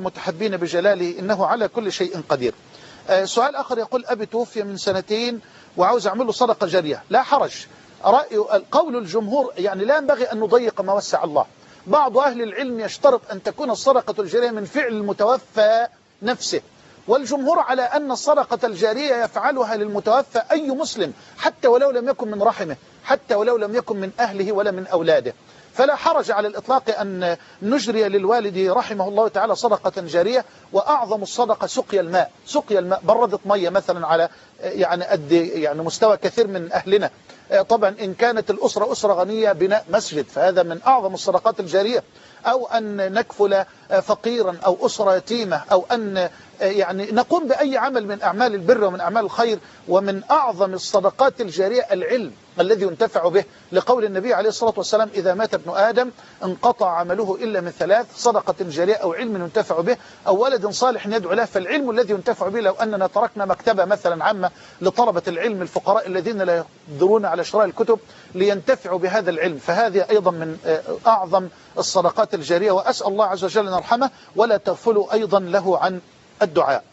المتحبين بجلاله إنه على كل شيء قدير. آه، سؤال آخر يقول أبي توفي من سنتين وعاوز أعمل له صدقة جارية. لا حرج. رأي قول الجمهور يعني لا ينبغي أن نضيق ما وسع الله. بعض أهل العلم يشترط أن تكون الصدقة الجارية من فعل المتوفى نفسه. والجمهور على أن الصدقة الجارية يفعلها للمتوفى أي مسلم حتى ولو لم يكن من رحمه حتى ولو لم يكن من أهله ولا من أولاده. فلا حرج على الإطلاق أن نجري للوالد رحمه الله تعالى صدقة جارية وأعظم الصدقة سقيا الماء. سقيا الماء بردت مية مثلا على يعني قد يعني مستوى كثير من أهلنا. طبعا إن كانت الأسرة أسرة غنية بناء مسجد فهذا من أعظم الصدقات الجارية. أو أن نكفل فقيرا أو أسرة يتيمة أو أن يعني نقوم بأي عمل من أعمال البر ومن أعمال الخير. ومن أعظم الصدقات الجارية العلم الذي ينتفع به لقول النبي عليه الصلاة والسلام إذا مات ابن آدم انقطع عمله إلا من ثلاث صدقة جارية أو علم ينتفع به أو ولد صالح يدعو له فالعلم الذي ينتفع به لو أننا تركنا مكتبة مثلا عامة لطلبة العلم الفقراء الذين لا يقدرون على شراء الكتب لينتفعوا بهذا العلم. فهذه أيضا من أعظم الصدقات الجارية وأسأل الله عز وجل أن يرحمه ولا تغفلوا أيضا له عن الدعاء.